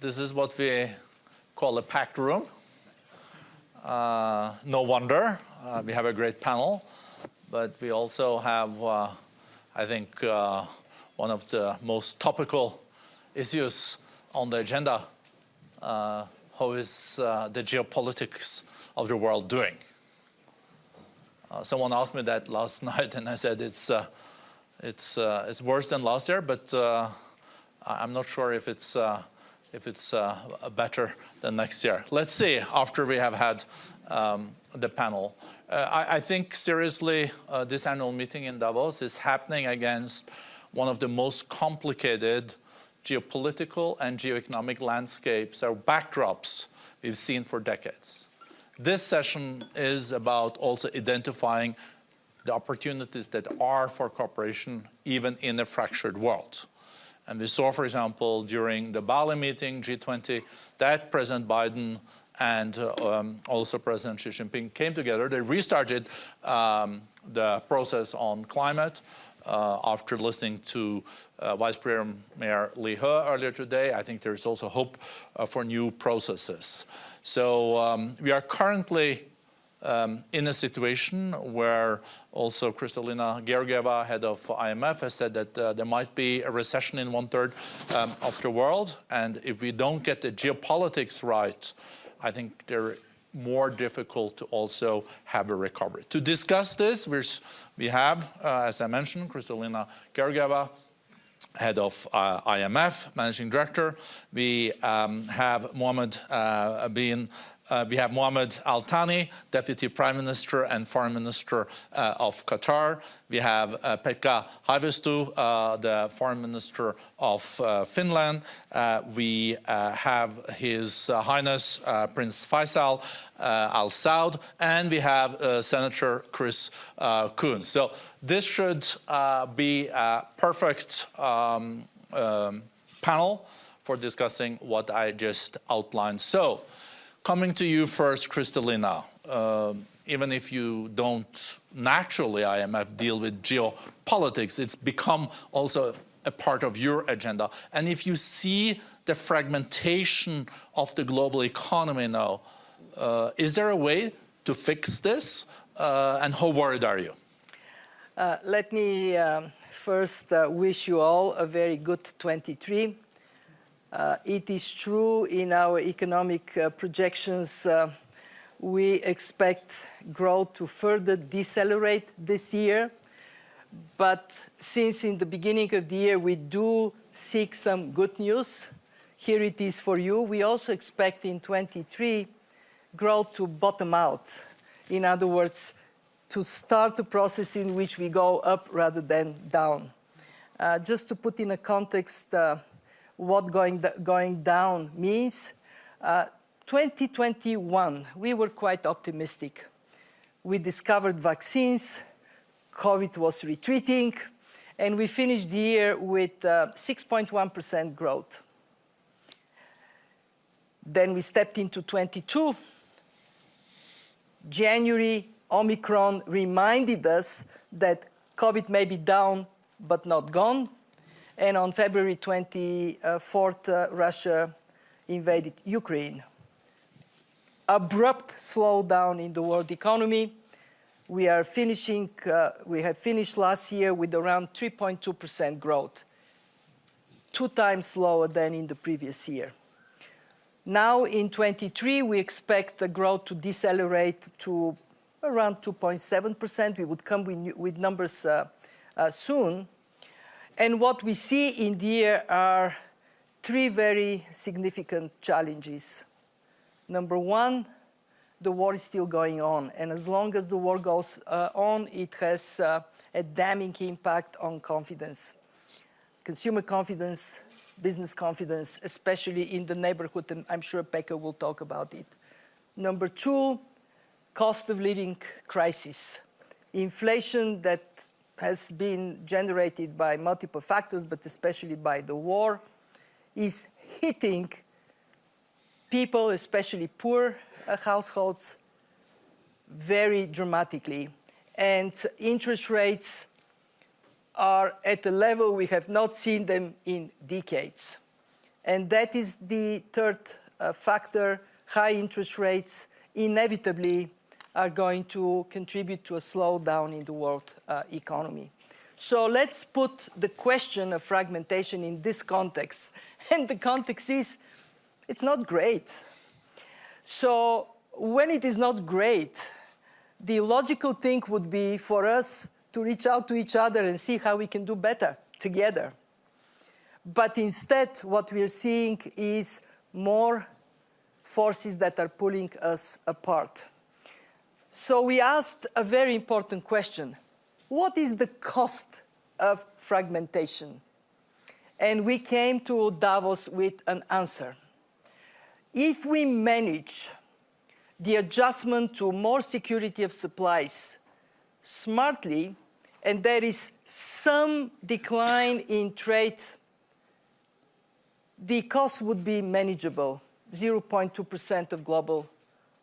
this is what we call a packed room. Uh, no wonder, uh, we have a great panel, but we also have, uh, I think, uh, one of the most topical issues on the agenda. Uh, how is uh, the geopolitics of the world doing? someone asked me that last night and I said it's, it's, it's worse than last year, but I'm not sure if it's if it's uh, better than next year. Let's see after we have had um, the panel. Uh, I, I, think seriously uh, this annual meeting in Davos is happening against one of the most complicated geopolitical and geoeconomic landscapes or backdrops we've seen for decades. This session is about also identifying the opportunities that are for cooperation even in a fractured world. And we saw, for example, during the Bali meeting, G20, that President Biden and uh, um, also President Xi Jinping came together. They restarted um, the process on climate uh, after listening to uh, Vice Premier Liu He earlier today. I think there's also hope uh, for new processes. So um, we are currently um, in a situation where also Kristalina Georgieva, head of IMF, has said that uh, there might be a recession in one-third um, of the world. And if we don't get the geopolitics right, I think they're more difficult to also have a recovery. To discuss this, we have, uh, as I mentioned, Kristalina Georgieva, head of uh, IMF, managing director. We um, have Mohammed uh, bin uh, we have Mohammed Al Thani, Deputy Prime Minister and Foreign Minister uh, of Qatar. We have uh, Pekka uh, the Foreign Minister of uh, Finland. Uh, we have His Highness Prince Faisal Al Saud, and we have Senator Chris Coons. So this should be a perfect um, um, panel for discussing what I just outlined. So. Coming to you first, Kristalina, uh, even if you don't naturally, IMF, deal with geopolitics, it's become also a part of your agenda. And if you see the fragmentation of the global economy now, uh, is there a way to fix this? Uh, and how worried are you? Uh, let me um, first uh, wish you all a very good 23. Uh, it is true in our economic uh, projections, uh, we expect growth to further decelerate this year. But since in the beginning of the year we do seek some good news, here it is for you. We also expect in 23 growth to bottom out. In other words, to start a process in which we go up rather than down. Uh, just to put in a context, uh, what going, going down means. Uh, 2021, we were quite optimistic. We discovered vaccines, COVID was retreating, and we finished the year with 6.1% uh, growth. Then we stepped into 22. January, Omicron reminded us that COVID may be down but not gone. And on February 24th, uh, Russia invaded Ukraine. Abrupt slowdown in the world economy. We are finishing, uh, we have finished last year with around 3.2% growth, two times lower than in the previous year. Now in 23, we expect the growth to decelerate to around 2.7%. We would come with, with numbers uh, uh, soon. And what we see in the year are three very significant challenges. Number one, the war is still going on. And as long as the war goes uh, on, it has uh, a damning impact on confidence. Consumer confidence, business confidence, especially in the neighborhood, and I'm sure Pekka will talk about it. Number two, cost of living crisis. Inflation that has been generated by multiple factors, but especially by the war, is hitting people, especially poor uh, households, very dramatically. And interest rates are at a level we have not seen them in decades. And that is the third uh, factor. High interest rates inevitably are going to contribute to a slowdown in the world uh, economy. So let's put the question of fragmentation in this context. And the context is, it's not great. So when it is not great, the logical thing would be for us to reach out to each other and see how we can do better together. But instead, what we're seeing is more forces that are pulling us apart. So we asked a very important question. What is the cost of fragmentation? And we came to Davos with an answer. If we manage the adjustment to more security of supplies smartly, and there is some decline in trade, the cost would be manageable, 0.2% of global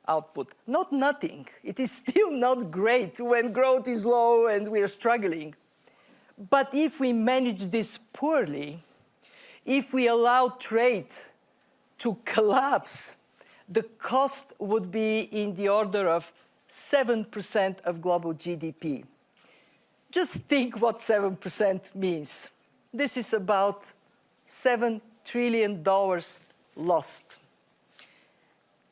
output. Not nothing. It is still not great when growth is low and we are struggling. But if we manage this poorly, if we allow trade to collapse, the cost would be in the order of 7% of global GDP. Just think what 7% means. This is about $7 trillion lost.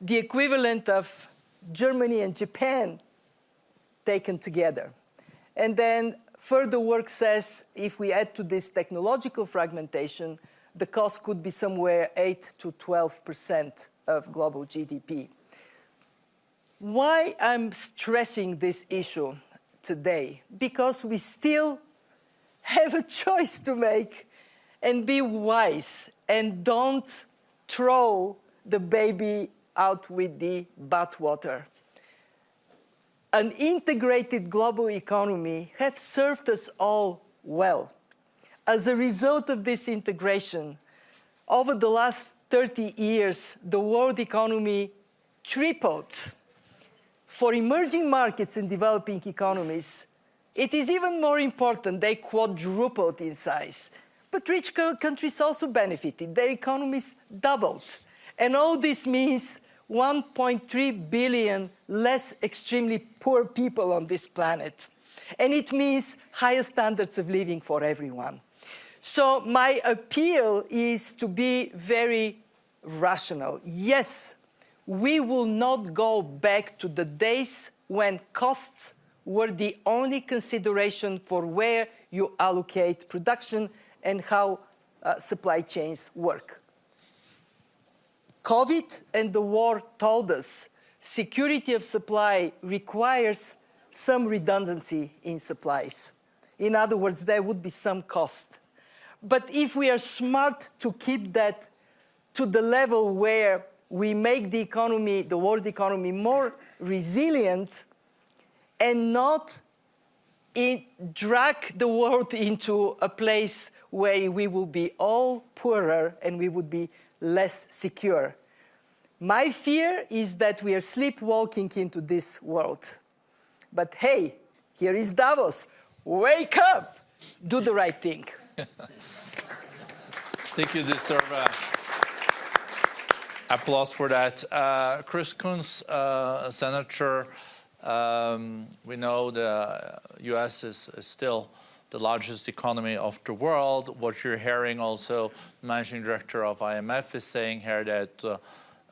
The equivalent of Germany and Japan taken together. And then further work says if we add to this technological fragmentation, the cost could be somewhere 8 to 12% of global GDP. Why I'm stressing this issue today? Because we still have a choice to make and be wise and don't throw the baby out with the bathwater. An integrated global economy has served us all well. As a result of this integration, over the last 30 years, the world economy tripled. For emerging markets and developing economies, it is even more important they quadrupled in size. But rich countries also benefited. Their economies doubled. And all this means 1.3 billion less extremely poor people on this planet. And it means higher standards of living for everyone. So my appeal is to be very rational. Yes, we will not go back to the days when costs were the only consideration for where you allocate production and how uh, supply chains work. COVID and the war told us security of supply requires some redundancy in supplies. In other words, there would be some cost. But if we are smart to keep that to the level where we make the economy, the world economy more resilient and not in, drag the world into a place where we will be all poorer and we would be less secure. My fear is that we are sleepwalking into this world. But hey, here is Davos. Wake up! Do the right thing. Thank you deserve uh, applause for that. Uh, Chris Coons, uh, Senator, um, we know the U.S. Is, is, still the largest economy of the world. What you're hearing also, the managing director of IMF is saying here that uh,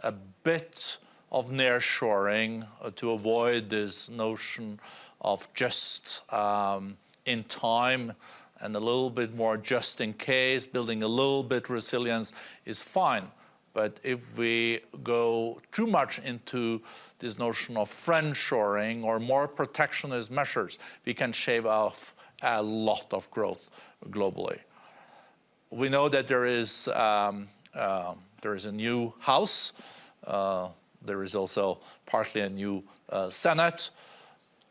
a bit of nearshoring uh, to avoid this notion of just um, in time and a little bit more just in case, building a little bit resilience is fine. But if we go too much into this notion of friendshoring or more protectionist measures, we can shave off a lot of growth globally. We know that there is, um, uh, there is a new House. Uh, there is also partly a new uh, Senate.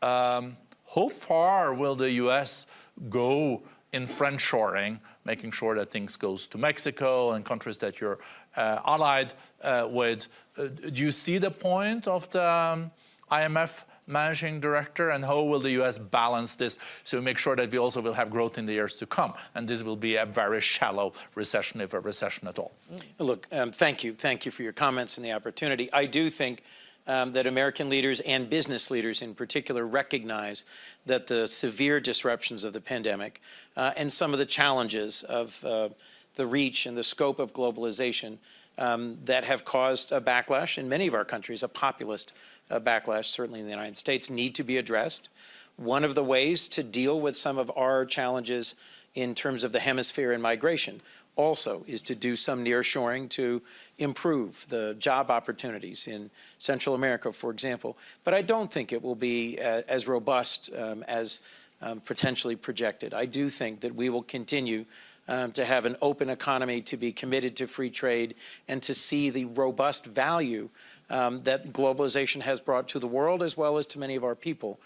Um, how far will the US go in friendshoring, making sure that things goes to Mexico and countries that you're uh, allied uh, with. Uh, do you see the point of the um, IMF managing director, and how will the U.S. balance this to make sure that we also will have growth in the years to come, and this will be a very shallow recession, if a recession at all? Look, um, thank you. Thank you for your comments and the opportunity. I do think um, that American leaders and business leaders in particular recognize that the severe disruptions of the pandemic uh, and some of the challenges of uh, the reach and the scope of globalization um, that have caused a backlash in many of our countries, a populist uh, backlash, certainly in the United States, need to be addressed. One of the ways to deal with some of our challenges in terms of the hemisphere and migration also is to do some nearshoring to improve the job opportunities in Central America, for example. But I don't think it will be uh, as robust um, as um, potentially projected. I do think that we will continue um, to have an open economy, to be committed to free trade, and to see the robust value um, that globalization has brought to the world as well as to many of our people.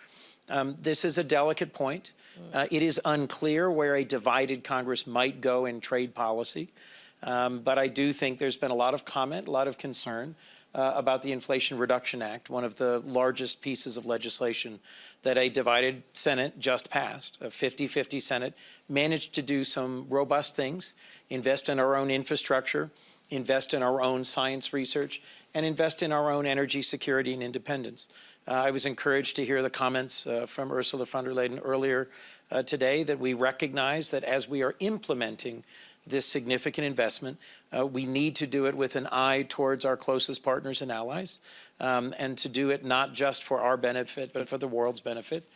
Um, this is a delicate point. Uh, it is unclear where a divided Congress might go in trade policy. Um, but I do think there's been a lot of comment, a lot of concern uh, about the Inflation Reduction Act, one of the largest pieces of legislation that a divided Senate just passed. A 50-50 Senate managed to do some robust things, invest in our own infrastructure, invest in our own science research, and invest in our own energy security and independence. Uh, I was encouraged to hear the comments uh, from Ursula von der Leyen earlier uh, today that we recognize that as we are implementing this significant investment, uh, we need to do it with an eye towards our closest partners and allies, um, and to do it not just for our benefit, but for the world's benefit.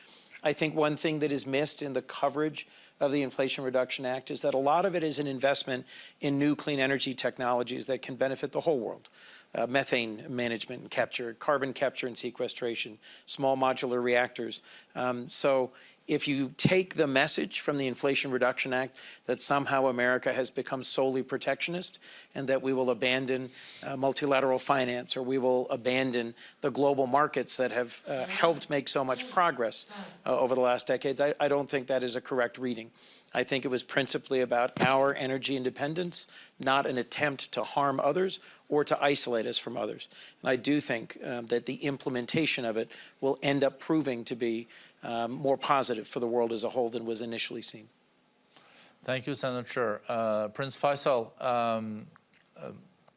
I think one thing that is missed in the coverage of the Inflation Reduction Act is that a lot of it is an investment in new clean energy technologies that can benefit the whole world uh, methane management and capture, carbon capture and sequestration, small modular reactors. Um, so if you take the message from the Inflation Reduction Act that somehow America has become solely protectionist and that we will abandon uh, multilateral finance or we will abandon the global markets that have uh, helped make so much progress uh, over the last decades, I, I don't think that is a correct reading. I think it was principally about our energy independence, not an attempt to harm others or to isolate us from others. And I do think um, that the implementation of it will end up proving to be um, more positive for the world as a whole than was initially seen. Thank you, Senator. Uh, Prince Faisal, um, uh,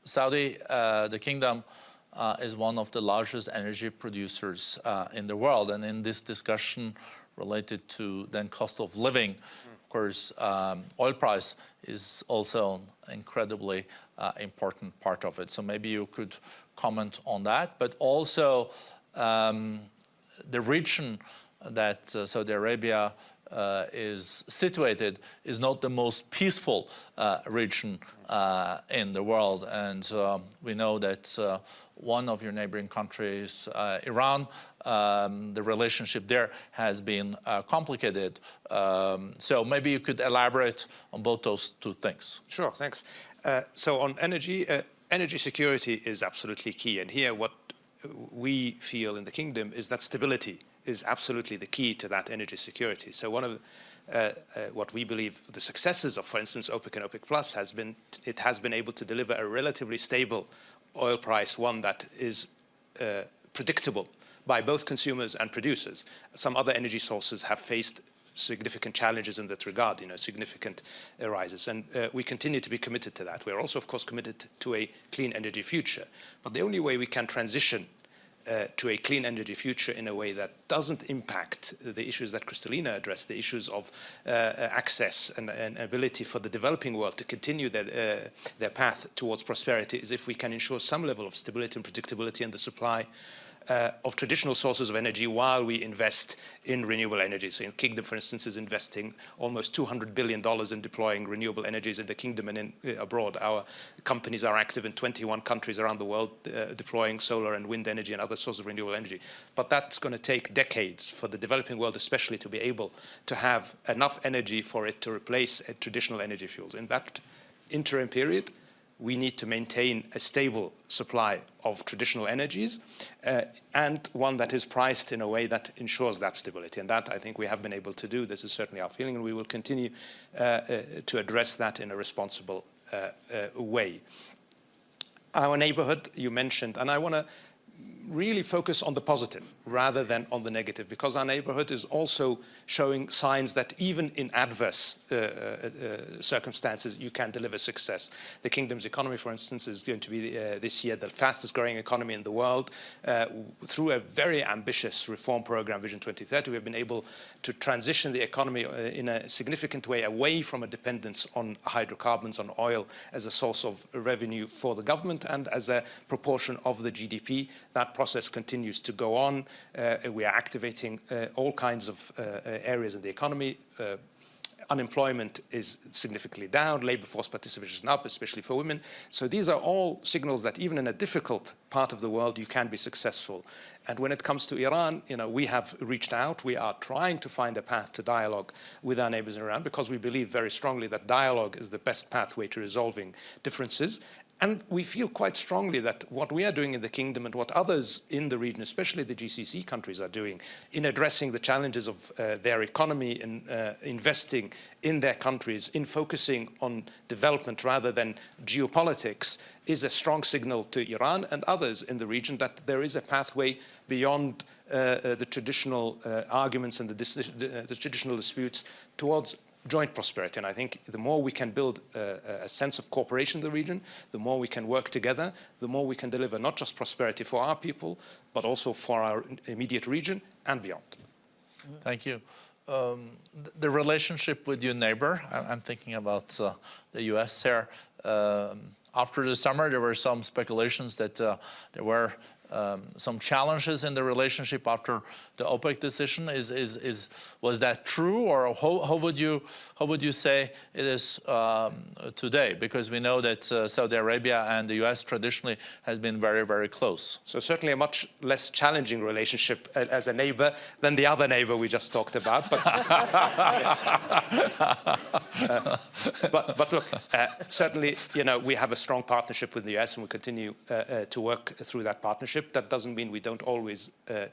Saudi, uh, the kingdom, uh, is one of the largest energy producers uh, in the world. And in this discussion related to then cost of living, course, um, oil price is also an incredibly uh, important part of it. So maybe you could comment on that, but also um, the region that uh, Saudi Arabia uh, is situated is not the most peaceful uh, region uh, in the world. And uh, we know that uh, one of your neighboring countries, Iran, um, the relationship there has been complicated. Um, so maybe you could elaborate on both those two things. Sure, thanks. so on energy, energy security is absolutely key. And here what we feel in the kingdom is that stability is absolutely the key to that energy security. So one of uh, uh, what we believe the successes of, for instance, OPEC and OPEC Plus has been, it has been able to deliver a relatively stable oil price, one that is uh, predictable by both consumers and producers. Some other energy sources have faced significant challenges in that regard, you know, significant rises. And uh, we continue to be committed to that. We're also, of course, committed to a clean energy future. But the only way we can transition uh, to a clean energy future in a way that doesn't impact the issues that Kristalina addressed, the issues of uh, access and, and, ability for the developing world to continue their, uh, their path towards prosperity is if we can ensure some level of stability and predictability in the supply uh, of traditional sources of energy while we invest in renewable energy. So in Kingdom, for instance, is investing almost $200 billion in deploying renewable energies in the Kingdom and in, uh, abroad. Our companies are active in 21 countries around the world uh, deploying solar and wind energy and other sources of renewable energy. But that's going to take decades for the developing world especially to be able to have enough energy for it to replace uh, traditional energy fuels. In that interim period, we need to maintain a stable supply of traditional energies uh, and one that is priced in a way that ensures that stability. And that I think we have been able to do. This is certainly our feeling and we will continue uh, uh, to address that in a responsible uh, uh, way. Our neighborhood you mentioned, and I want to really focus on the positive rather than on the negative because our neighborhood is also showing signs that even in adverse uh, uh, uh, circumstances you can deliver success. The kingdom's economy, for instance, is going to be uh, this year the fastest growing economy in the world. Uh, through a very ambitious reform program, Vision 2030, we have been able to transition the economy uh, in a significant way away from a dependence on hydrocarbons, on oil as a source of revenue for the government and as a proportion of the GDP. That process continues to go on. Uh, we are activating uh, all kinds of uh, areas in the economy. Unemployment is significantly down, labor force participation is up, especially for women. So these are all signals that even in a difficult part of the world, you can be successful. And when it comes to Iran, you know, we have reached out. We are trying to find a path to dialogue with our neighbors in Iran because we believe very strongly that dialogue is the best pathway to resolving differences. And we feel quite strongly that what we are doing in the kingdom and what others in the region, especially the GCC countries, are doing in addressing the challenges of uh, their economy and uh, investing in their countries, in focusing on development rather than geopolitics, is a strong signal to Iran and others in the region that there is a pathway beyond uh, uh the traditional uh, arguments and the, the, the traditional disputes towards joint prosperity. And I think the more we can build a, a, sense of cooperation in the region, the more we can work together, the more we can deliver not just prosperity for our people, but also for our immediate region and beyond. Thank you. Um, the relationship with your neighbor, I'm thinking about uh, the US here. Um, after the summer, there were some speculations that uh, there were um, some challenges in the relationship after the OPEC decision. Is, is, is, was that true or how, how, would you, how would you say it is um, today? Because we know that uh, Saudi Arabia and the US traditionally has been very, very close. So certainly a much less challenging relationship as a neighbor than the other neighbor we just talked about. But, uh, but, but, look, uh, certainly, you know, we have a strong partnership with the US and we continue uh, uh, to work through that partnership. That doesn't mean we don't always uh,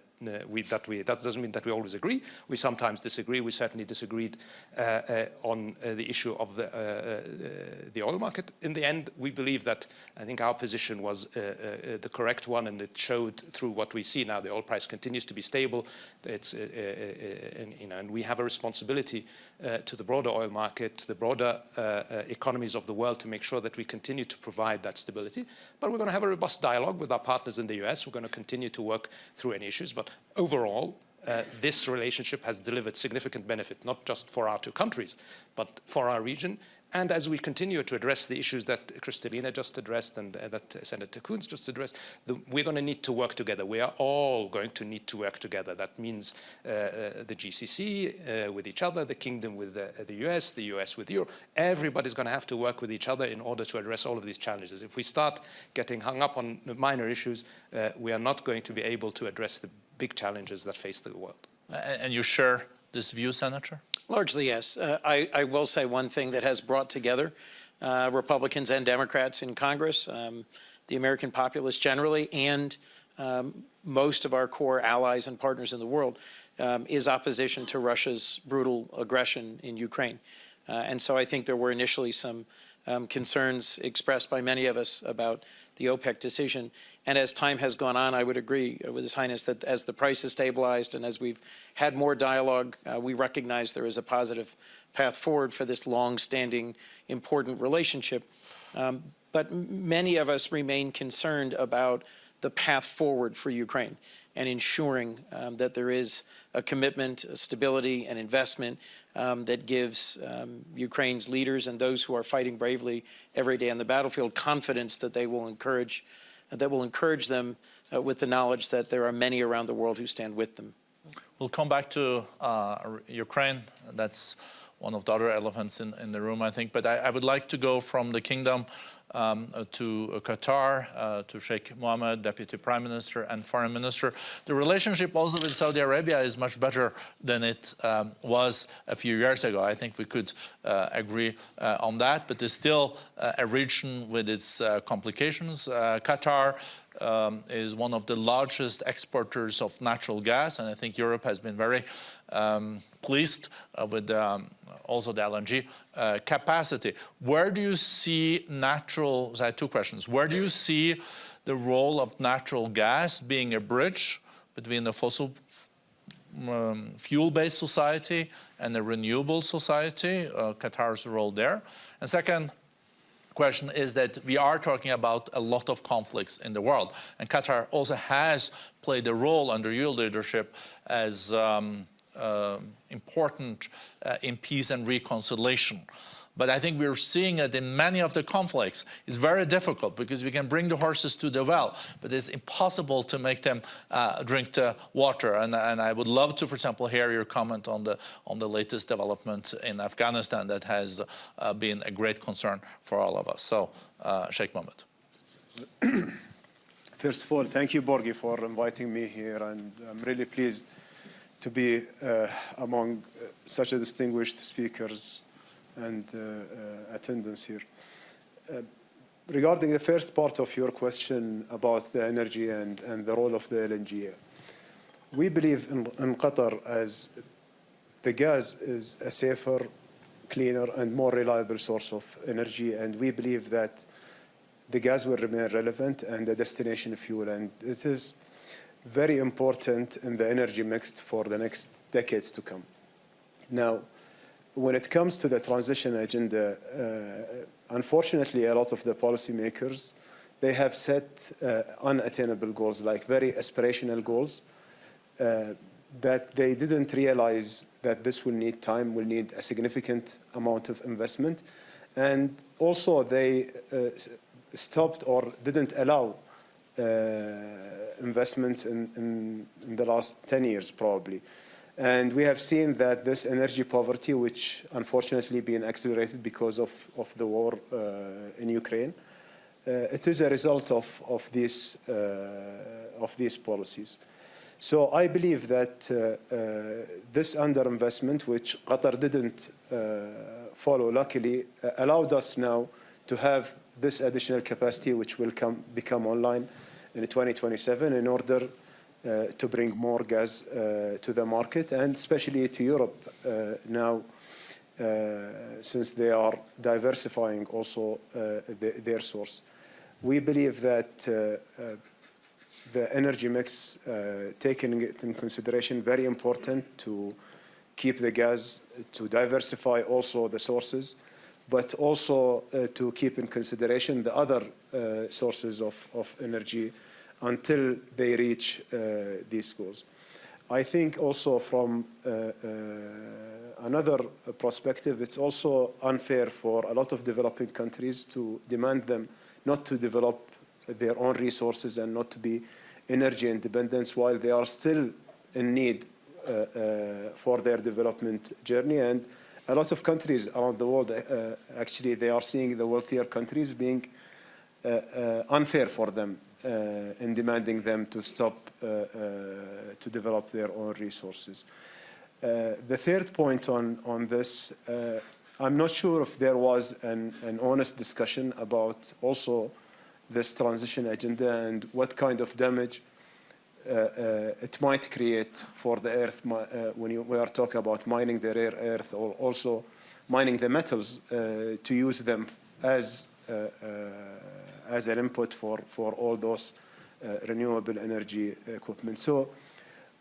we, that we that doesn't mean that we always agree. We sometimes disagree. We certainly disagreed uh, uh, on uh, the issue of the uh, uh, the oil market. In the end, we believe that I think our position was the correct one, and it showed through what we see now. The oil price continues to be stable. It's and, you know, and we have a responsibility Uh, to the broader oil market, to the broader uh, uh, economies of the world, to make sure that we continue to provide that stability. But we're going to have a robust dialogue with our partners in the US. We're going to continue to work through any issues, but overall, uh, this relationship has delivered significant benefit, not just for our two countries, but for our region. And as we continue to address the issues that Kristalina just addressed and uh, that Senator Coons just addressed, the, we're going to need to work together. We are all going to need to work together. That means uh, uh, the GCC uh, with each other, the kingdom with the, the US, the US with Europe. Everybody's going to have to work with each other in order to address all of these challenges. If we start getting hung up on minor issues, uh, we are not going to be able to address the big challenges that face the world. And you share this view, Senator? Largely, yes. Uh, I, I, will say one thing that has brought together uh, Republicans and Democrats in Congress, um, the American populace generally, and um, most of our core allies and partners in the world, um, is opposition to Russia's brutal aggression in Ukraine. Uh, and so I think there were initially some um, concerns expressed by many of us about the OPEC decision. And as time has gone on, I would agree with His Highness that as the price has stabilized and as we've had more dialogue, uh, we recognize there is a positive path forward for this long-standing, important relationship. Um, but many of us remain concerned about the path forward for Ukraine and ensuring um, that there is a commitment, a stability, and investment um, that gives um, Ukraine's leaders and those who are fighting bravely every day on the battlefield confidence that they will encourage, that will encourage them uh, with the knowledge that there are many around the world who stand with them. We'll come back to uh, Ukraine. That's one of the other elephants in, in the room, I think. But I, I would like to go from the kingdom um, uh, to Qatar, uh, to Sheikh Mohammed, Deputy Prime Minister and Foreign Minister. The relationship also with Saudi Arabia is much better than it um, was a few years ago. I think we could uh, agree on that, but there's still a region with its complications. Qatar um, is one of the largest exporters of natural gas, and I think Europe has been very um, pleased uh, with um, also the LNG uh, capacity. Where do you see natural, I have two questions. Where do you see the role of natural gas being a bridge between the fossil um, fuel-based society and a renewable society, uh, Qatar's role there. And second question is that we are talking about a lot of conflicts in the world. And Qatar also has played a role under your leadership as um, uh, important uh, in peace and reconciliation. But I think we're seeing it in many of the conflicts. It's very difficult because we can bring the horses to the well, but it's impossible to make them uh, drink the water. And, and, I would love to, for example, hear your comment on the, on the latest development in Afghanistan that has uh, been a great concern for all of us. So, uh, Sheikh Mohammed. First of all, thank you, Borge, for inviting me here, and I'm really pleased to be uh, among uh, such a distinguished speakers and uh, attendance here. Regarding the first part of your question about the energy and, and the role of the LNG, we believe in, in Qatar as the gas is a safer, cleaner, and more reliable source of energy, and we believe that the gas will remain relevant and a destination fuel, and it is very important in the energy mix for the next decades to come. Now, when it comes to the transition agenda, uh, unfortunately, a lot of the policymakers, they have set uh, unattainable goals, like very aspirational goals, uh, that they didn't realize that this will need time, will need a significant amount of investment. And also they uh, stopped or didn't allow investments in, in, in the last 10 years, probably. And we have seen that this energy poverty, which unfortunately being accelerated because of, of the war uh, in Ukraine, uh, it is a result of, of, these, uh, of these policies. So I believe that uh, uh, this underinvestment, which Qatar didn't uh, follow, luckily, allowed us now to have this additional capacity, which will come, become online in 2027 in order uh, to bring more gas uh, to the market and especially to Europe uh, now since they are diversifying also the, their source. We believe that the energy mix, uh, taking it in consideration, very important to keep the gas, to diversify also the sources, but also uh, to keep in consideration the other uh, sources of, of energy until they reach uh, these goals. I think also from uh, uh, another perspective, it's also unfair for a lot of developing countries to demand them not to develop their own resources and not to be energy independent while they are still in need uh, uh, for their development journey. And a lot of countries around the world, uh, actually, they are seeing the wealthier countries being unfair for them uh, in demanding them to stop uh, uh, to develop their own resources. the third point on, on this, I'm not sure if there was an, an honest discussion about also this transition agenda and what kind of damage uh, uh, it might create for the earth uh, when you, we are talking about mining the rare earth or also mining the metals to use them as as an input for, for all those uh, renewable energy equipment. So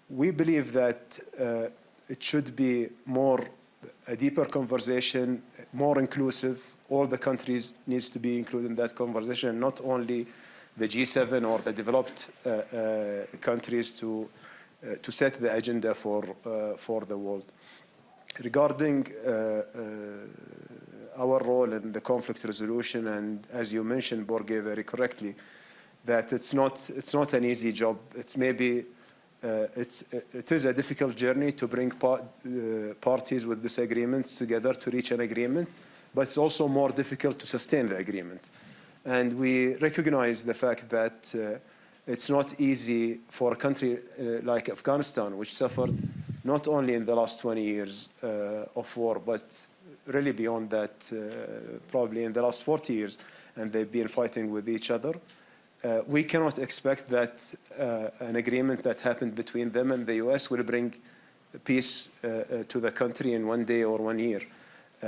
we believe that uh, it should be more a deeper conversation, more inclusive. All the countries needs to be included in that conversation, not only the G7 or the developed uh, uh, countries to uh, to set the agenda for uh, for the world. Regarding our role in the conflict resolution, and as you mentioned, Borge, very correctly, that it's not, it's not an easy job. It's maybe, uh, it's, it is a difficult journey to bring par uh, parties with disagreements together to reach an agreement, but it's also more difficult to sustain the agreement. And we recognize the fact that uh, it's not easy for a country uh, like Afghanistan, which suffered not only in the last 20 years uh, of war, but really beyond that, uh, probably in the last 40 years, and they've been fighting with each other. uh, we cannot expect that uh, an agreement that happened between them and the US will bring peace uh, uh, to the country in one day or one year. Uh,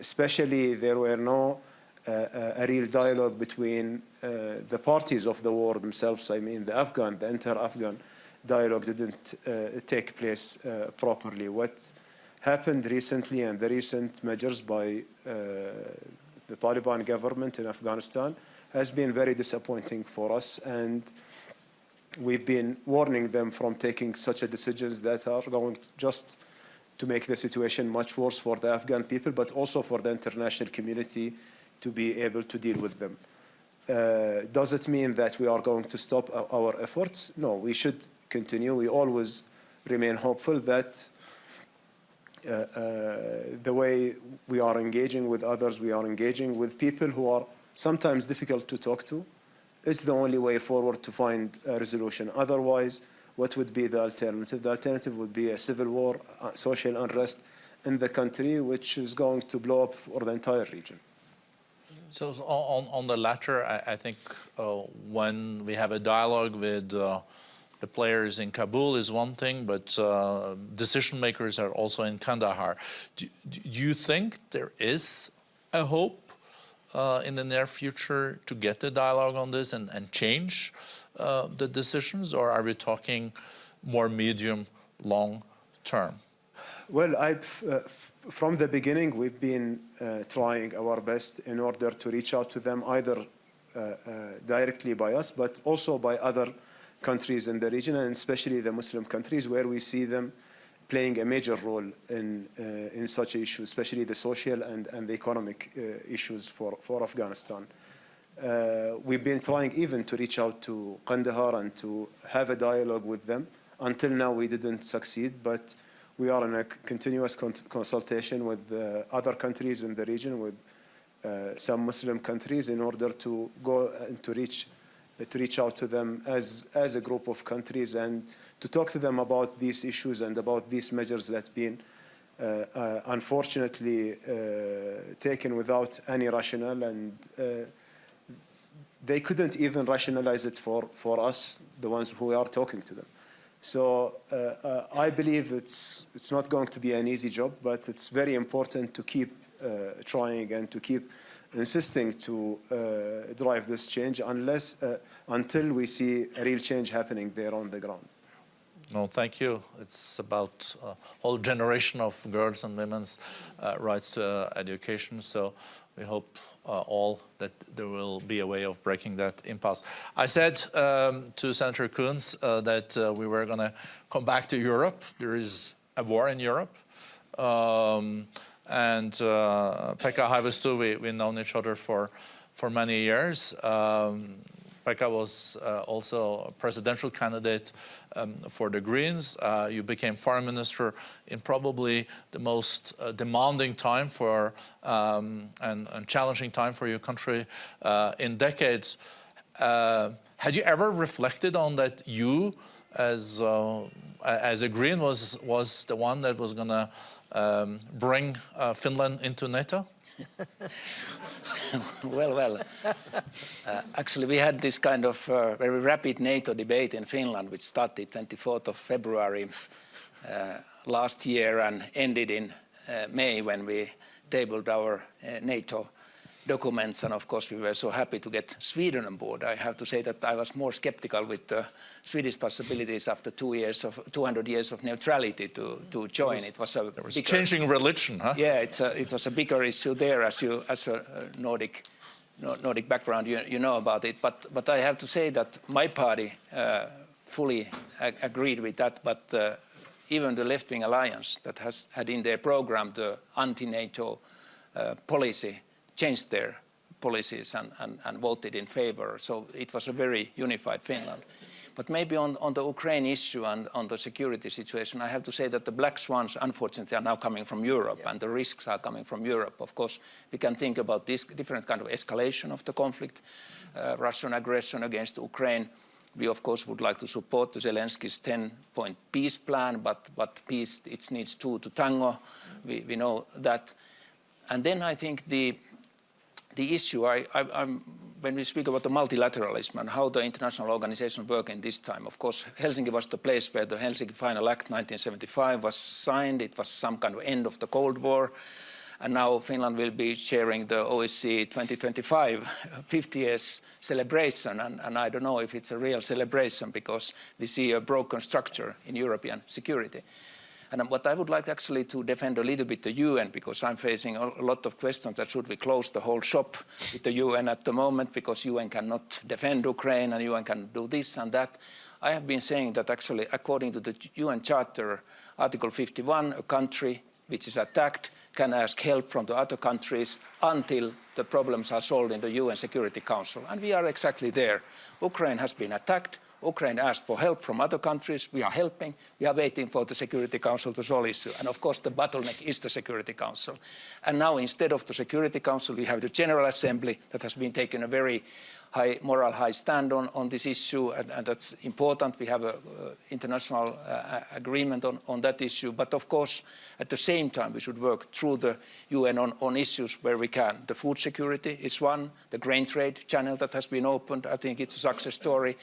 especially there were no a real dialogue between the parties of the war themselves. I mean, the Afghan, the inter-Afghan dialogue didn't take place properly. What happened recently and the recent measures by the Taliban government in Afghanistan has been very disappointing for us and we've been warning them from taking such a decisions that are going just to make the situation much worse for the Afghan people, but also for the international community to be able to deal with them. Uh, does it mean that we are going to stop our efforts? No, we should continue. We always remain hopeful that uh, uh, the way we are engaging with others, we are engaging with people who are sometimes difficult to talk to. It's the only way forward to find a resolution. Otherwise, what would be the alternative? The alternative would be a civil war, uh, social unrest in the country, which is going to blow up for the entire region. So on, on the latter, I, I think uh, when we have a dialogue with uh, the players in Kabul is one thing, but uh, decision makers are also in Kandahar. Do, do you think there is a hope uh, in the near future to get the dialogue on this and, and change uh, the decisions, or are we talking more medium, long term? Well, uh, from the beginning, we've been uh, trying our best in order to reach out to them either uh, uh, directly by us, but also by other countries in the region, and especially the Muslim countries, where we see them playing a major role in, uh, in such issues, especially the social and, and the economic uh, issues for, for Afghanistan. Uh, we've been trying even to reach out to Kandahar and to have a dialogue with them. Until now, we didn't succeed, but we are in a continuous con consultation with other countries in the region, with uh, some Muslim countries, in order to go and to reach to reach out to them as as a group of countries and to talk to them about these issues and about these measures that have been uh, uh, unfortunately uh, taken without any rationale and uh, they couldn't even rationalize it for, for us, the ones who are talking to them. So uh, uh, I believe it's, it's not going to be an easy job, but it's very important to keep trying and to keep insisting to drive this change unless, until we see a real change happening there on the ground. No, thank you. It's about a whole generation of girls and women's uh, rights to uh, education. So we hope uh, all that there will be a way of breaking that impasse. I said um, to Senator Coons uh, that uh, we were going to come back to Europe. There is a war in Europe. Um, and uh, Pekka we, we've known each other for, for many years. Um, Pekka was uh, also a presidential candidate um, for the Greens. Uh, you became foreign minister in probably the most uh, demanding time for um, and, and, challenging time for your country uh, in decades. Uh, had you ever reflected on that you, as uh, as a Green, was was the one that was going to um, bring Finland into NATO? well, well. Uh, actually, we had this kind of uh, very rapid NATO debate in Finland, which started 24th of February uh, last year and ended in uh, May when we tabled our uh, NATO documents. And of course, we were so happy to get Sweden on board. I have to say that I was more skeptical with the Swedish possibilities after two years of 200 years of neutrality to, to join. It was, it was a was bigger, changing religion, huh? Yeah, it's a, it was a bigger issue there as you as a Nordic Nordic background, you, you know about it. But but I have to say that my party uh, fully ag agreed with that. But uh, even the left-wing alliance that has had in their program the anti-NATO uh, policy changed their policies and, and, and, voted in favor. So it was a very unified Finland. But maybe on, on, the Ukraine issue and on the security situation, I have to say that the black swans, unfortunately, are now coming from Europe, yeah. and the risks are coming from Europe. Of course, we can think about this different kind of escalation of the conflict, uh, Russian aggression against Ukraine. We, of course, would like to support the Zelensky's 10-point peace plan, but, but peace, it needs two to tango. We, we know that. And then I think the the issue, I, I, when we speak about the multilateralism and how the international organizations work in this time, of course, Helsinki was the place where the Helsinki Final Act 1975 was signed. It was some kind of end of the Cold War. And now Finland will be sharing the OSCE 2025 50 years celebration. And, and I don't know if it's a real celebration because we see a broken structure in European security. And what I would like actually to defend a little bit the UN, because I'm facing a lot of questions that should we close the whole shop with the UN at the moment, because UN cannot defend Ukraine and UN can do this and that. I have been saying that actually, according to the UN Charter, Article 51, a country which is attacked can ask help from the other countries until the problems are solved in the UN Security Council. And we are exactly there. Ukraine has been attacked. Ukraine asked for help from other countries. We are helping. We are waiting for the Security Council to solve issue. And of course, the bottleneck is the Security Council. And now, instead of the Security Council, we have the General Assembly that has been taking a very high moral high stand on, on this issue, and, and that's important. We have an international uh, agreement on, on that issue. But of course, at the same time, we should work through the UN on, on issues where we can. The food security is one, the grain trade channel that has been opened, I think it's a success story.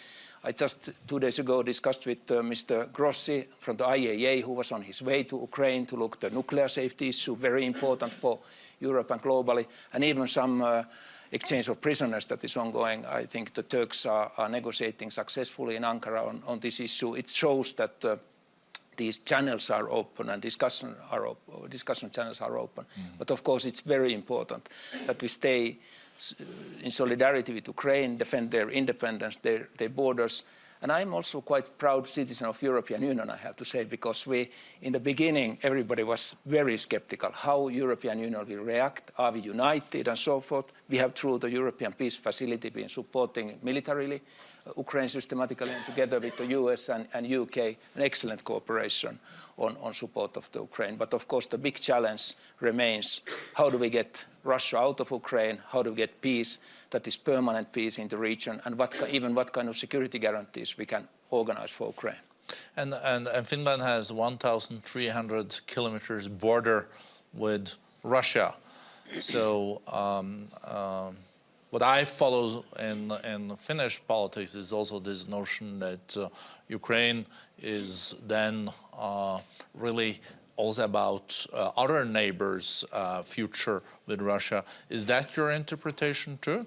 I just two days ago discussed with uh, Mr. Grossi from the IAEA, who was on his way to Ukraine to look at the nuclear safety issue, very important for Europe and globally, and even some uh, exchange of prisoners that is ongoing. I think the Turks are, are negotiating successfully in Ankara on, on, this issue. It shows that uh, these channels are open and discussion, are op discussion channels are open. Mm. But of course, it's very important that we stay in solidarity with Ukraine, defend their independence, their, their borders. And I'm also quite proud citizen of European Union, I have to say, because we, in the beginning, everybody was very skeptical how European Union will react, are we united and so forth. We have, through the European Peace Facility, been supporting militarily uh, Ukraine systematically and together with the US and, and UK, an excellent cooperation on, on support of the Ukraine. But of course, the big challenge remains, how do we get Russia out of Ukraine? How do we get peace that is permanent peace in the region? And what, even what kind of security guarantees we can organize for Ukraine? And, and, and Finland has 1,300 kilometers border with Russia. So um, um, what I follow in, in Finnish politics is also this notion that uh, Ukraine is then uh, really also about uh, other neighbors' uh, future with Russia. Is that your interpretation too?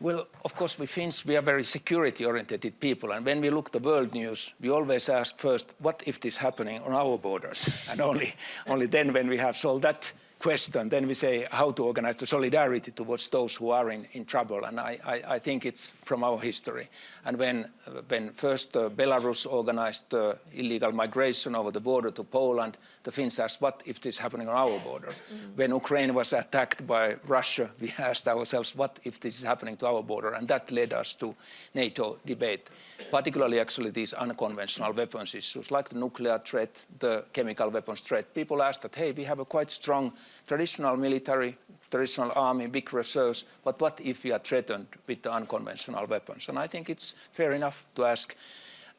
Well, of course, we Finns, we are very security-oriented people, and when we look at the world news, we always ask first, what if this happening on our borders? and only, only then when we have solved that question, then we say how to organize the solidarity towards those who are in, in trouble. And I, I, I think it's from our history. And when, when first uh, Belarus organized uh, illegal migration over the border to Poland, the Finns asked, what if this is happening on our border? Mm. When Ukraine was attacked by Russia, we asked ourselves, what if this is happening to our border? And that led us to NATO debate, particularly actually these unconventional weapons issues, like the nuclear threat, the chemical weapons threat. People asked that, hey, we have a quite strong traditional military, traditional army, big reserves, but what if we are threatened with unconventional weapons? And I think it's fair enough to ask,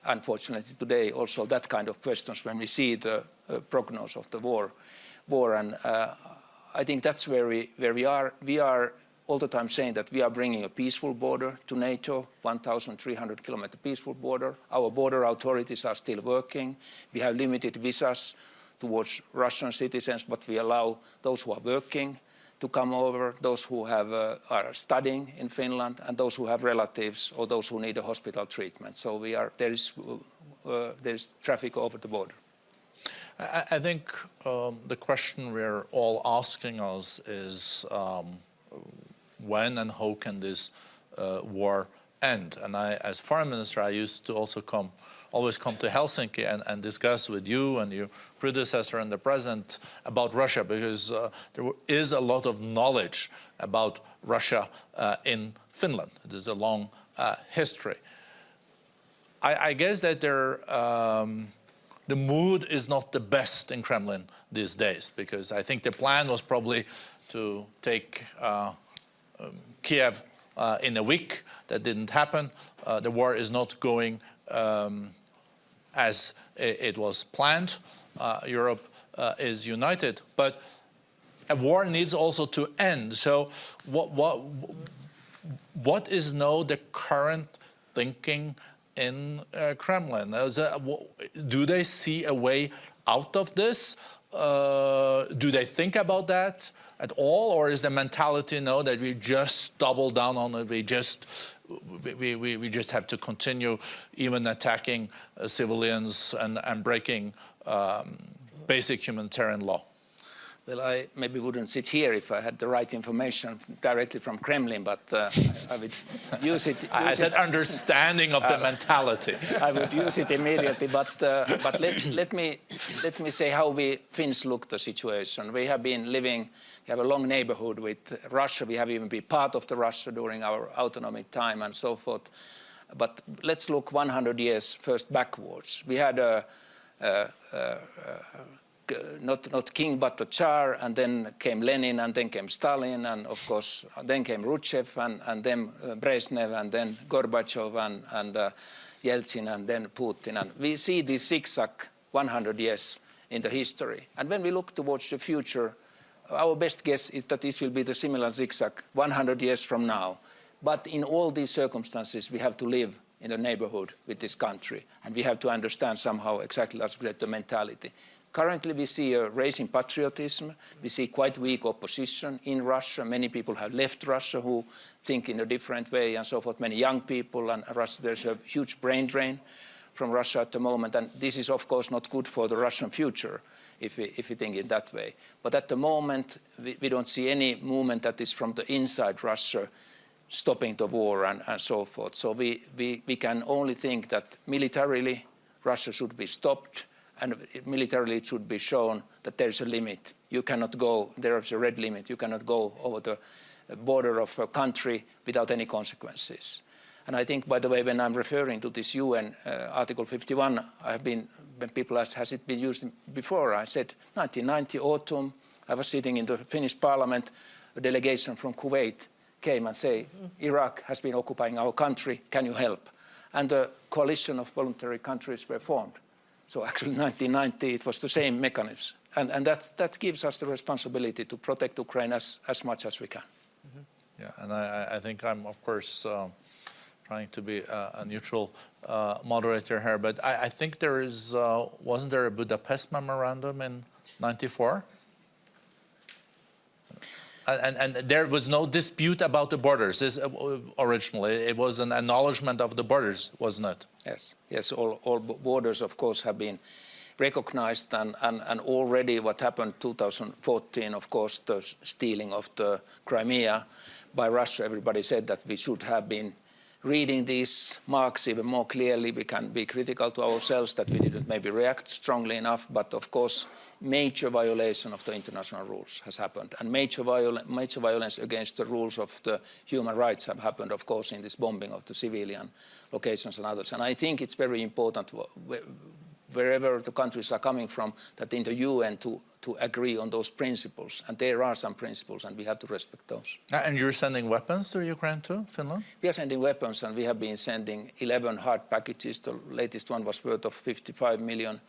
unfortunately today, also that kind of questions when we see the uh, prognosis of the war. war. And uh, I think that's where we, where we are. We are all the time saying that we are bringing a peaceful border to NATO, 1,300 kilometer peaceful border. Our border authorities are still working. We have limited visas towards Russian citizens, but we allow those who are working to come over, those who have, uh, are studying in Finland, and those who have relatives or those who need a hospital treatment. So we are, there, is, uh, uh there is traffic over the border. I, I think um, the question we're all asking us is um, when and how can this uh, war end? And I, as foreign minister, I used to also come always come to Helsinki and, and discuss with you and your predecessor and the president about Russia because uh, there is a lot of knowledge about Russia uh, in Finland. It is a long uh, history. I, I, guess that there, um, the mood is not the best in Kremlin these days because I think the plan was probably to take uh, um, Kiev uh, in a week. That didn't happen. Uh, the war is not going um, as it was planned. Uh, Europe uh, is united. But a war needs also to end. So what, what, what is now the current thinking in uh, Kremlin? Do they see a way out of this? Uh, do they think about that at all? Or is the mentality no, that we just double down on it, we just, we, we, we just have to continue even attacking uh, civilians and, and breaking um, basic humanitarian law? Well, I maybe wouldn't sit here if I had the right information directly from Kremlin, but uh, I would use it. Use I said it. understanding of the uh, mentality. I would use it immediately, but uh, but let, let me let me say how we Finns look the situation. We have been living, we have a long neighborhood with Russia. We have even been part of the Russia during our autonomy time and so forth. But let's look 100 years first backwards. We had a, a, a, not, not king but a Tsar, and then came Lenin, and then came Stalin, and of course, then came Khrushchev, and, and then uh, Brezhnev, and then Gorbachev, and, and uh, Yeltsin, and then Putin. And we see this zigzag 100 years in the history. And when we look towards the future, our best guess is that this will be the similar zigzag 100 years from now. But in all these circumstances, we have to live in the neighborhood with this country. And we have to understand somehow exactly that's the mentality. Currently, we see a rising patriotism. We see quite weak opposition in Russia. Many people have left Russia who think in a different way and so forth. Many young people and Russia, there's a huge brain drain from Russia at the moment. And this is, of course, not good for the Russian future if we, if we think in that way. But at the moment, we, we don't see any movement that is from the inside Russia stopping the war and, and so forth. So we, we, we can only think that militarily Russia should be stopped and militarily it should be shown that there is a limit. You cannot go, there is a red limit, you cannot go over the border of a country without any consequences. And I think, by the way, when I'm referring to this UN uh, Article 51, I have been, when people ask, has it been used before? I said, 1990 autumn, I was sitting in the Finnish parliament, a delegation from Kuwait came and said, Iraq has been occupying our country, can you help? And a coalition of voluntary countries were formed. So actually 1990, it was the same mechanism. And, and that, that gives us the responsibility to protect Ukraine as, as much as we can. Mm -hmm. Yeah, and I, I think I'm, of course, uh, trying to be a, a neutral uh, moderator here, but I, I think there is, uh, wasn't there a Budapest memorandum in 94? and, and there was no dispute about the borders this, uh, originally. It was an acknowledgement of the borders, wasn't it? Yes, yes. All, all borders, of course, have been recognized, and, and, and already what happened 2014, of course, the stealing of the Crimea by Russia. Everybody said that we should have been reading these marks even more clearly. We can be critical to ourselves that we didn't maybe react strongly enough, but of course major violation of the international rules has happened. And major, viol major violence against the rules of the human rights have happened, of course, in this bombing of the civilian locations and others. And I think it's very important wherever the countries are coming from, that in the UN to, to agree on those principles. And there are some principles, and we have to respect those. And you're sending weapons to Ukraine too, Finland? We are sending weapons, and we have been sending 11 hard packages. The latest one was worth of 55 million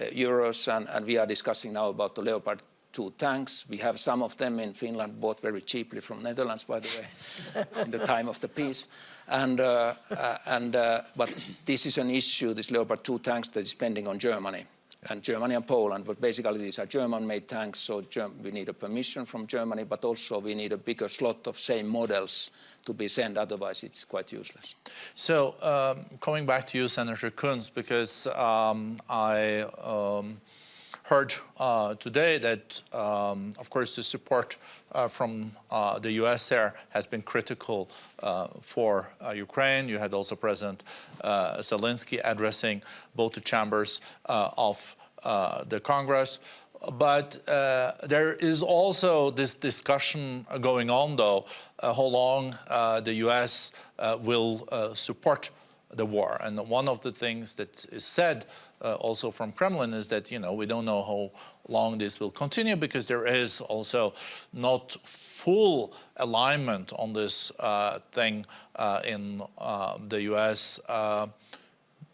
uh, euros, and, and we are discussing now about the Leopard 2 tanks. We have some of them in Finland, bought very cheaply from Netherlands, by the way, in the time of the peace. And, uh, uh, and, uh, but this is an issue, this Leopard 2 tanks that is pending on Germany and Germany and Poland, but basically these are German-made tanks, so Germ we need a permission from Germany, but also we need a bigger slot of same models to be sent, otherwise it's quite useless. So um, coming back to you, Senator Coons, because um, I um, heard uh, today that, um, of course, the support uh, from uh, the US there has been critical uh, for uh, Ukraine. You had also President uh, Zelensky addressing both the chambers of the Congress. But there is also this discussion going on, though, how long the US will support the war. And one of the things that is said uh, also from Kremlin is that, you know, we don't know how long this will continue because there is also not full alignment on this uh, thing uh, in uh, the US. Uh,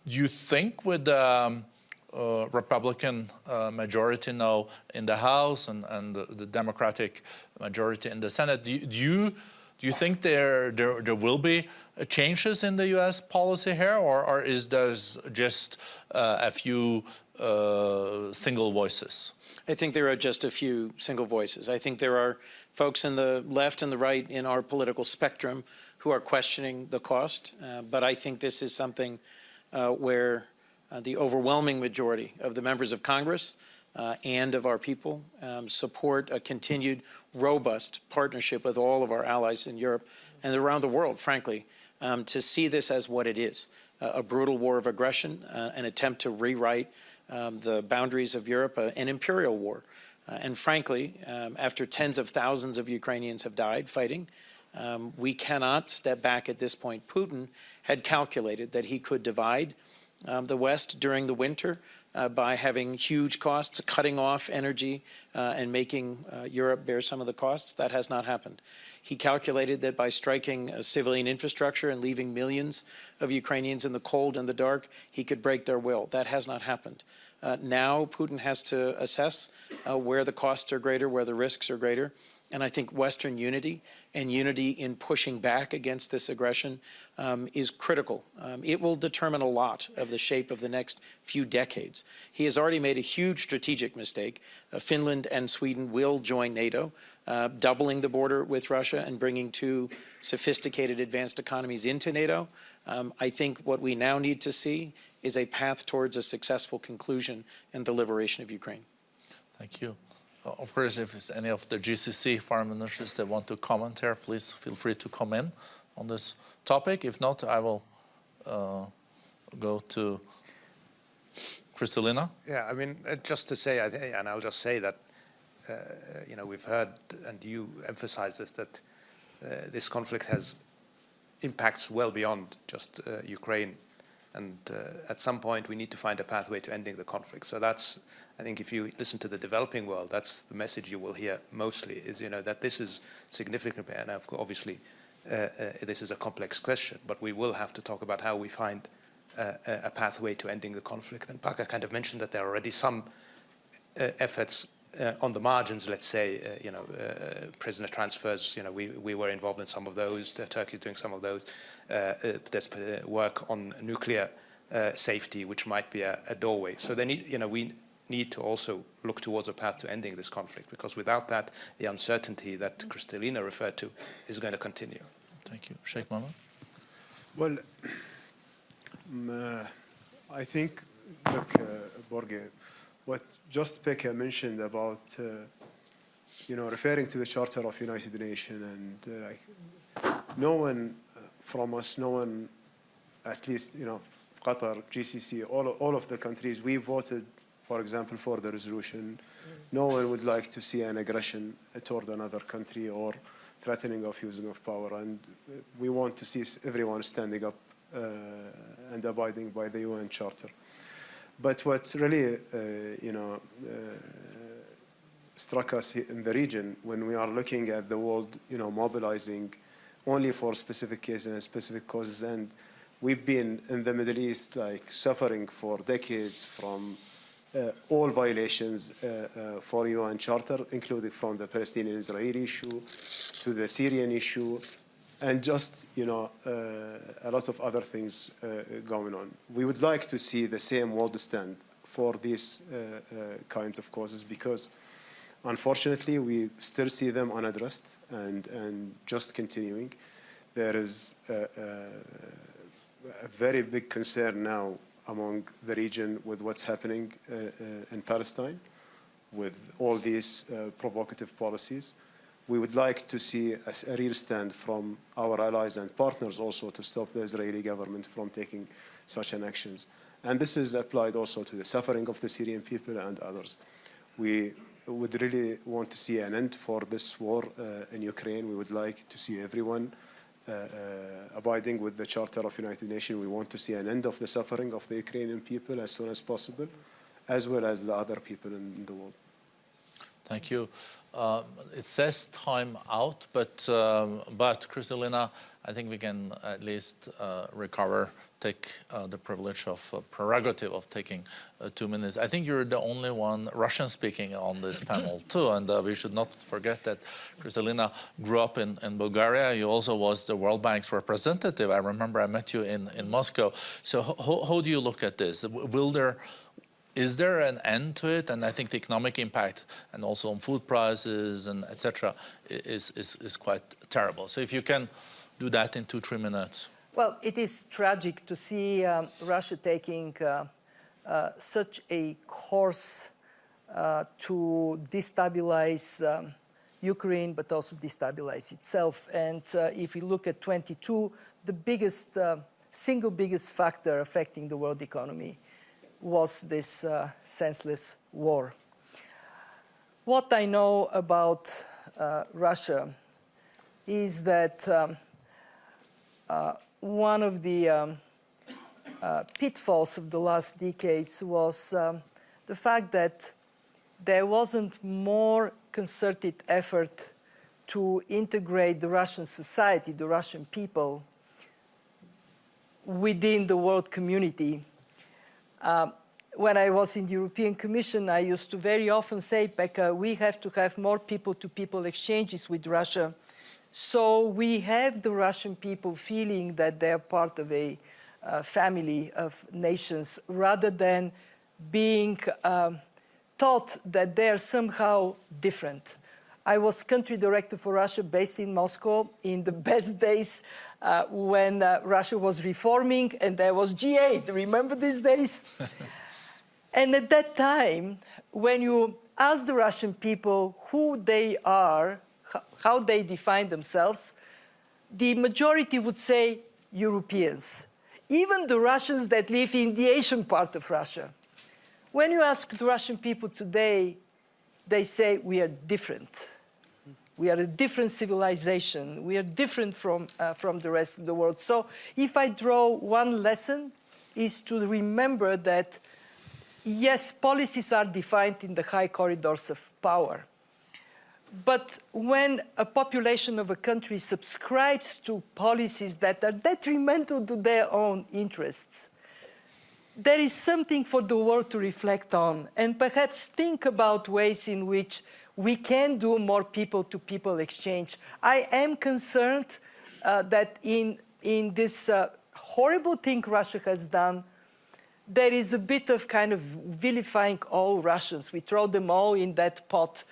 you think with um, uh, Republican uh, majority now in the House and, and the, the Democratic majority in the Senate. Do you, do you, do you think there, there, there will be changes in the U.S. policy here, or, or is there just uh, a few uh, single voices? I think there are just a few single voices. I think there are folks in the left and the right in our political spectrum who are questioning the cost, uh, but I think this is something uh, where uh, the overwhelming majority of the members of Congress uh, and of our people um, support a continued robust partnership with all of our allies in Europe and around the world, frankly, um, to see this as what it is, uh, a brutal war of aggression, uh, an attempt to rewrite um, the boundaries of Europe, uh, an imperial war. Uh, and frankly, um, after tens of thousands of Ukrainians have died fighting, um, we cannot step back at this point. Putin had calculated that he could divide um, the West during the winter uh, by having huge costs, cutting off energy uh, and making uh, Europe bear some of the costs. That has not happened. He calculated that by striking civilian infrastructure and leaving millions of Ukrainians in the cold and the dark, he could break their will. That has not happened. Uh, now Putin has to assess uh, where the costs are greater, where the risks are greater, and I think Western unity and unity in pushing back against this aggression um, is critical. Um, it will determine a lot of the shape of the next few decades. He has already made a huge strategic mistake. Uh, Finland and Sweden will join NATO, uh, doubling the border with Russia and bringing two sophisticated advanced economies into NATO. Um, I think what we now need to see is a path towards a successful conclusion and the liberation of Ukraine. Thank you. Uh, of course, if it's any of the GCC foreign ministers that want to comment here, please feel free to come in on this topic. If not, I will uh, go to Kristalina. Yeah, I mean, uh, just to say, and I'll just say that, you know, we've heard, and you emphasize this, that uh, this conflict has impacts well beyond just uh, Ukraine and uh, at some point, we need to find a pathway to ending the conflict. So that's, I think, if you listen to the developing world, that's the message you will hear mostly is, you know, that this is significant. And obviously, uh, uh, this is a complex question, but we will have to talk about how we find uh, a pathway to ending the conflict. And Pekka kind of mentioned that there are already some uh, efforts uh, on the margins, let's say, uh, you know, uh, prisoner transfers, you know, we, we were involved in some of those, Turkey is doing some of those. Uh, uh, there's uh, work on nuclear safety, which might be a, a, doorway. So they need, you know, we need to also look towards a path to ending this conflict, because without that, the uncertainty that Kristalina referred to is going to continue. Thank you. Sheikh Mohammed? Well, um, I think, look, Borge, what just Pekka mentioned about, uh, you know, referring to the Charter of United Nations and uh, like, no one uh, from us, no one, at least, you know, Qatar, GCC, all, all of the countries, we voted, for example, for the resolution. No one would like to see an aggression toward another country or threatening of using of power. And we want to see everyone standing up uh, and abiding by the UN Charter. But what really, uh, you know, uh, struck us in the region when we are looking at the world, you know, mobilizing only for specific cases and specific causes. And we've been in the Middle East, like suffering for decades from uh, all violations uh, uh, for UN Charter, including from the Palestinian-Israeli issue to the Syrian issue and just you know uh, a lot of other things uh, going on. We would like to see the same world stand for these uh, uh kinds of causes because unfortunately we still see them unaddressed and, and just continuing. There is a, a, a very big concern now among the region with what's happening uh, uh, in Palestine with all these provocative policies we would like to see a, real stand from our allies and partners also to stop the Israeli government from taking such an actions. And this is applied also to the suffering of the Syrian people and others. We would really want to see an end for this war uh, in Ukraine. We would like to see everyone uh, uh, abiding with the Charter of the United Nations. We want to see an end of the suffering of the Ukrainian people as soon as possible, as well as the other people in the world. Thank you. Uh, it says time out, but um, but Kristalina, I think we can at least uh, recover, take uh, the privilege of uh, prerogative of taking uh, two minutes. I think you're the only one Russian speaking on this panel too, and uh, we should not forget that Kristalina grew up in, in Bulgaria. You also was the World Bank's representative. I remember I met you in, in Moscow. So how, how do you look at this? Will there is there an end to it? And I think the economic impact and also on food prices and etc. Is, is, is quite terrible. So if you can do that in two, three minutes. Well, it is tragic to see um, Russia taking uh, uh, such a course uh, to destabilize um, Ukraine, but also destabilize itself. And uh, if we look at 22, the biggest, uh, single biggest factor affecting the world economy was this uh, senseless war. What I know about uh, Russia is that um, uh, one of the um, uh, pitfalls of the last decades was um, the fact that there wasn't more concerted effort to integrate the Russian society, the Russian people, within the world community um, when I was in the European Commission, I used to very often say, Pekka, we have to have more people-to-people -people exchanges with Russia. So we have the Russian people feeling that they're part of a uh, family of nations rather than being um, taught that they're somehow different. I was country director for Russia based in Moscow in the best days uh, when uh, Russia was reforming and there was G8. Remember these days? and at that time, when you ask the Russian people who they are, how they define themselves, the majority would say Europeans. Even the Russians that live in the Asian part of Russia. When you ask the Russian people today, they say we are different. We are a different civilization. We are different from, uh, from the rest of the world. So if I draw one lesson, is to remember that, yes, policies are defined in the high corridors of power. But when a population of a country subscribes to policies that are detrimental to their own interests, there is something for the world to reflect on and perhaps think about ways in which we can do more people-to-people -people exchange. I am concerned uh, that in, in this uh, horrible thing Russia has done, there is a bit of kind of vilifying all Russians. We throw them all in that pot.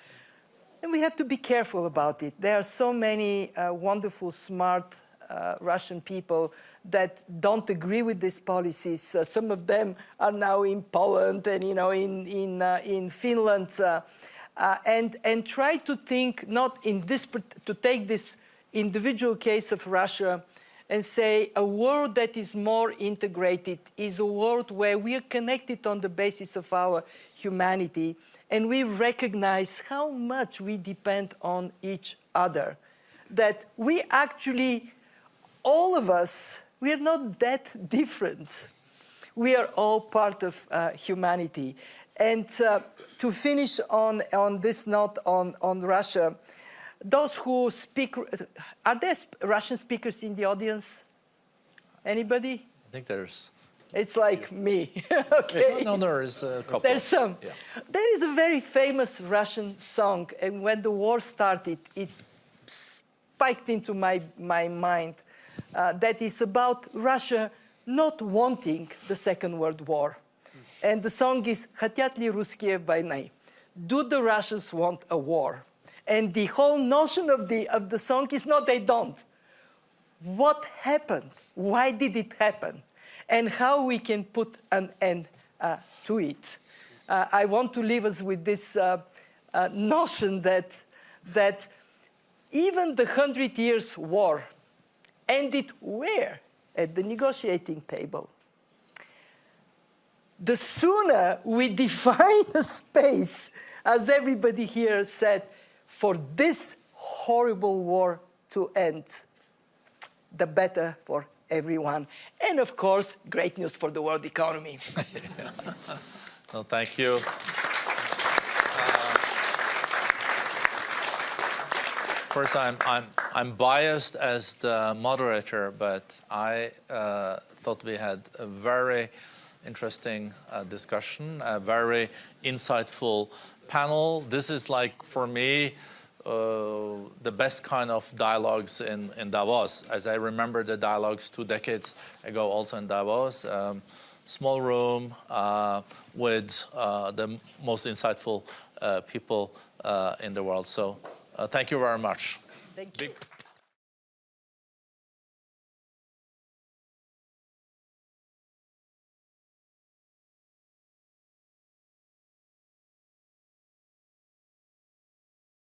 And we have to be careful about it. There are so many uh, wonderful, smart uh, Russian people that don't agree with these policies. Uh, some of them are now in Poland and you know in in uh, in Finland, uh, and and try to think not in this to take this individual case of Russia and say a world that is more integrated is a world where we are connected on the basis of our humanity and we recognize how much we depend on each other. That we actually, all of us, we are not that different. We are all part of uh, humanity. And uh, to finish on, on this note on, on Russia, those who speak, are there Russian speakers in the audience? Anybody? I think there's. It's like me, okay? No, there is a couple. There's some. Yeah. There is a very famous Russian song, and when the war started, it spiked into my, my mind uh, that is about Russia not wanting the Second World War. And the song is «Хотят ли русские войны?» Do the Russians want a war? And the whole notion of the, of the song is no, they don't. What happened? Why did it happen? And how we can put an end uh, to it. Uh, I want to leave us with this uh, uh notion that, that even the Hundred Years' War ended where? At the negotiating table. The sooner we define a space, as everybody here said, for this horrible war to end, the better for everyone. And of course, great news for the world economy. well, thank you. Uh, first, I'm, I'm, I'm biased as the moderator, but I uh, thought we had a very interesting uh, discussion, a very insightful panel. This is like, for me, uh, the best kind of dialogues in, in Davos, as I remember the dialogues two decades ago also in Davos. Um, small room uh, with uh, the most insightful uh, people uh, in the world. So uh, thank you very much. Thank you. Big